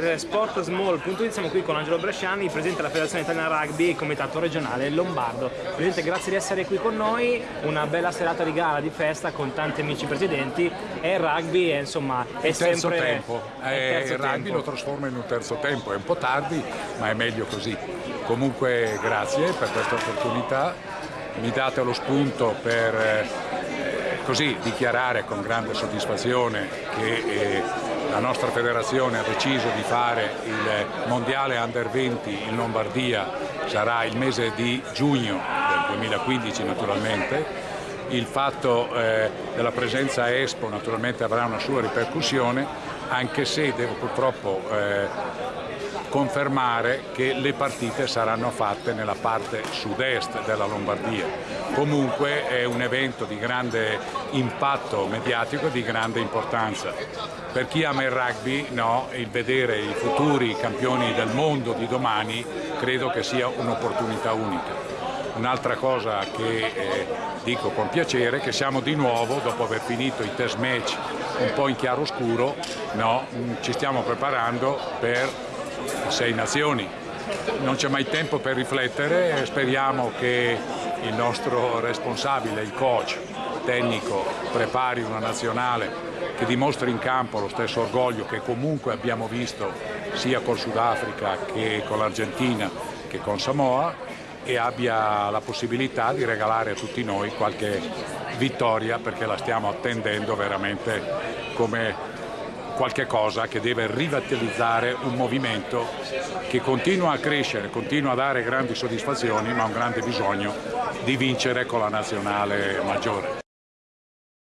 per sportsmall.it siamo qui con Angelo Bresciani, presidente della Federazione Italiana Rugby e comitato regionale Lombardo. Presidente, grazie di essere qui con noi, una bella serata di gara, di festa con tanti amici presidenti e il rugby è, insomma, è il terzo sempre... tempo, è il, il rugby tempo. lo trasforma in un terzo tempo, è un po' tardi ma è meglio così. Comunque grazie per questa opportunità, mi date lo spunto per eh, così dichiarare con grande soddisfazione che eh, la nostra federazione ha deciso di fare il mondiale under 20 in Lombardia, sarà il mese di giugno del 2015 naturalmente. Il fatto eh, della presenza a Expo naturalmente avrà una sua ripercussione, anche se devo purtroppo eh, confermare che le partite saranno fatte nella parte sud-est della Lombardia. Comunque è un evento di grande impatto mediatico e di grande importanza. Per chi ama il rugby, no, il vedere i futuri campioni del mondo di domani credo che sia un'opportunità unica. Un'altra cosa che eh, dico con piacere è che siamo di nuovo, dopo aver finito i test match un po' in chiaro scuro, no, ci stiamo preparando per sei nazioni. Non c'è mai tempo per riflettere, speriamo che il nostro responsabile, il coach tecnico, prepari una nazionale che dimostri in campo lo stesso orgoglio che comunque abbiamo visto sia col Sudafrica che con l'Argentina che con Samoa e abbia la possibilità di regalare a tutti noi qualche vittoria perché la stiamo attendendo veramente come qualche cosa che deve rivitalizzare un movimento che continua a crescere, continua a dare grandi soddisfazioni ma ha un grande bisogno di vincere con la nazionale maggiore.